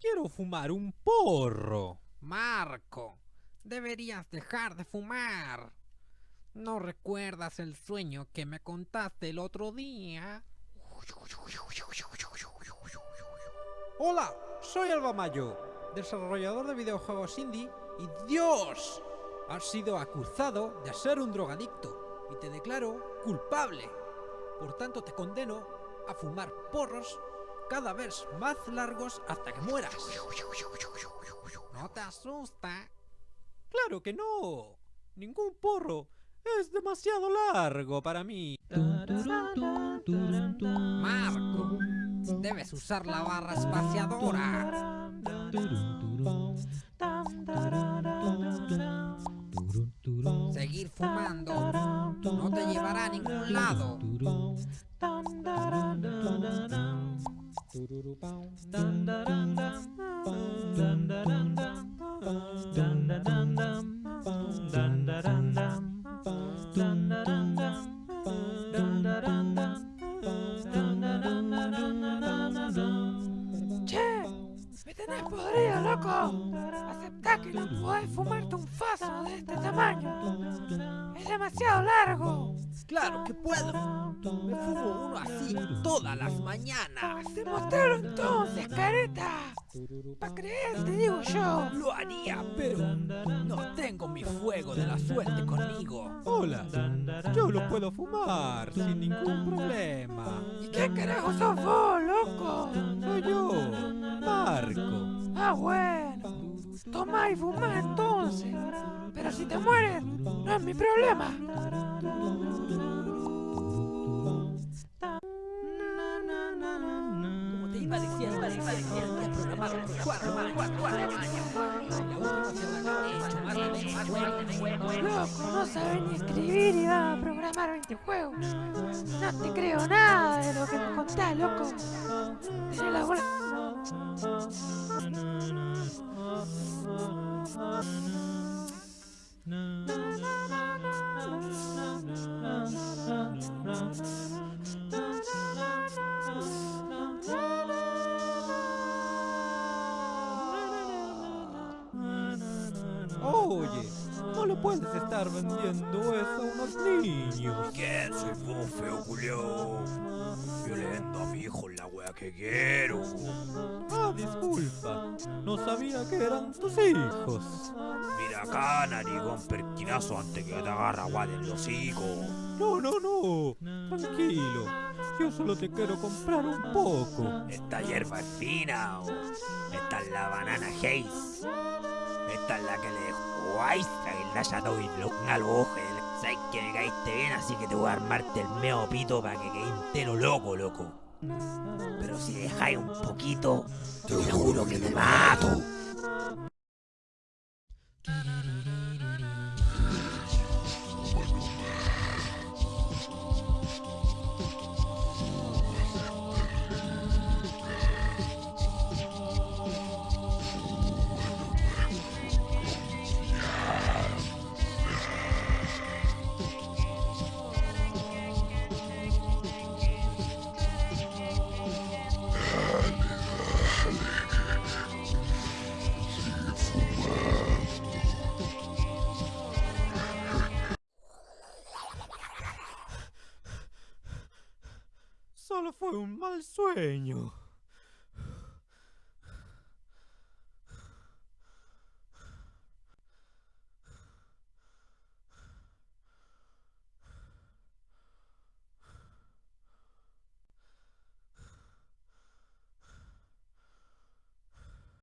Quiero fumar un porro. Marco, deberías dejar de fumar. ¿No recuerdas el sueño que me contaste el otro día? Hola, soy Alba Mayo, desarrollador de videojuegos indie y Dios, has sido acusado de ser un drogadicto y te declaro culpable. Por tanto te condeno a fumar porros cada vez más largos hasta que mueras. ¿No te asusta? Claro que no. Ningún porro es demasiado largo para mí. Marco, debes usar la barra espaciadora. Seguir fumando no te llevará a ningún lado. Tururu bounce. Aceptá que no podés fumarte un faso de este tamaño. Es demasiado largo. Claro que puedo. Me fumo uno así todas las mañanas. Demostralo entonces, careta. Pa' creer, te digo yo. Lo haría, pero no tengo mi fuego de la suerte conmigo. Hola, yo lo puedo fumar sin ningún problema. ¿Y qué carajo sos vos, loco? Soy yo, Marco. Ah, bueno. Toma y fuma entonces. Pero si te mueres, no es mi problema. Como te iba diciendo, te iba diciendo, he programado los cuatro cuatro, cuatro años. Loco, no sabes ni escribir y vas a programar 20 juegos. No te creo nada de lo que me contás, loco. Tenés la bola. Oye, no le puedes estar vendiendo eso a unos niños. ¿Quién soy vos, feo culiao? Violento a mi hijo la wea que quiero. Ah, disculpa. No sabía que eran tus hijos. Mira acá, narigón pertinazo antes que te agarra agua del hocico. No, no, no. Tranquilo. Yo solo te quiero comprar un poco. Esta hierba es fina, o esta es la banana haze. Esta es la que le dejó Aistra y los ojos. Sabes que me caíste bien, así que te voy a armarte el meo pito para que quede entero loco, loco. Pero si dejáis un poquito, te juro que te mato. Fue un mal sueño.